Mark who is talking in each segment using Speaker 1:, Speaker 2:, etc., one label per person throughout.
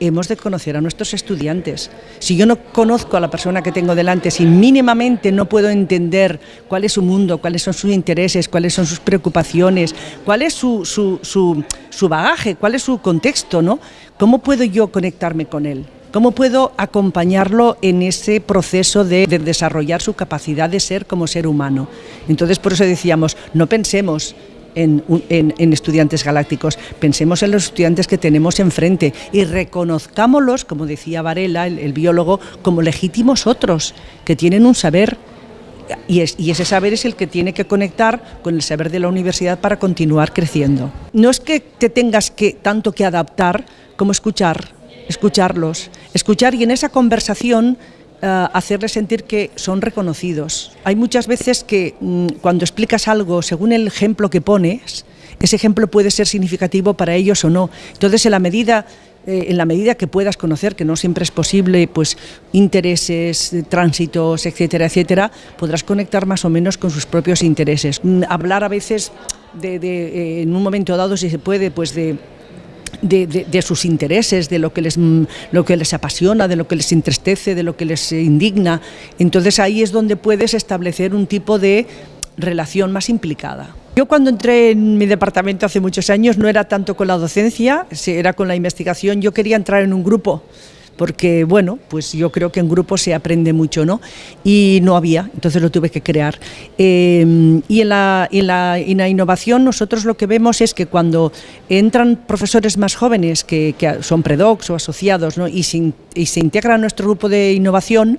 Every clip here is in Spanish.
Speaker 1: hemos de conocer a nuestros estudiantes. Si yo no conozco a la persona que tengo delante, si mínimamente no puedo entender cuál es su mundo, cuáles son sus intereses, cuáles son sus preocupaciones, cuál es su, su, bagaje, cuál es su contexto, ¿no? ¿Cómo puedo yo conectarme con él? ¿Cómo puedo acompañarlo en ese proceso de, de, desarrollar su capacidad de ser como ser humano? Entonces, por eso decíamos, no pensemos en, estudiantes galácticos, pensemos en los estudiantes que tenemos enfrente y reconozcámoslos, como decía Varela, el, biólogo, como legítimos otros, que tienen un saber. Y, ese saber es el que tiene que conectar con el saber de la universidad para continuar creciendo. No es que te tengas que tanto que adaptar como escuchar, escucharlos, escuchar y en esa conversación uh, hacerles sentir que son reconocidos. Hay muchas veces que mm, cuando explicas algo según el ejemplo que pones, ese ejemplo puede ser significativo para ellos o no. Entonces, en la medida eh, en la medida que puedas conocer, que no siempre es posible, pues intereses, tránsitos, etcétera, etcétera, podrás conectar más o menos con sus propios intereses. Mm, hablar a veces de, de eh, en un momento dado, si se puede, pues de de, sus intereses, de lo que, les, lo que les apasiona, de lo que les entristece, de lo que les indigna. Entonces ahí es donde puedes establecer un tipo de relación más implicada. Yo cuando entré en mi departamento hace muchos años no era tanto con la docencia, era con la investigación, yo quería entrar en un grupo porque bueno, pues yo creo que en grupo se aprende mucho, ¿no? Y no había, entonces lo tuve que crear. Em, y, en la, en, la, innovación nosotros lo que vemos es que cuando entran profesores más jóvenes que, son predocs o asociados ¿no? y, se, y se integran a nuestro grupo de innovación,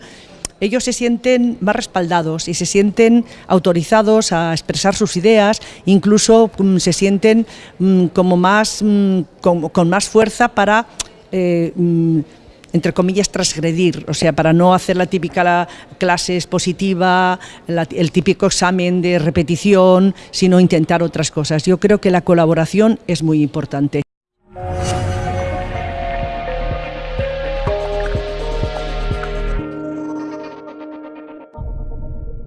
Speaker 1: ellos se sienten más respaldados y se sienten autorizados a expresar sus ideas, incluso mm, se sienten mm, como más, mm, con, más fuerza para eh, entre comillas, transgredir, o sea, para no hacer la típica clase expositiva, el típico examen de repetición, sino intentar otras cosas. Yo creo que la colaboración es muy importante.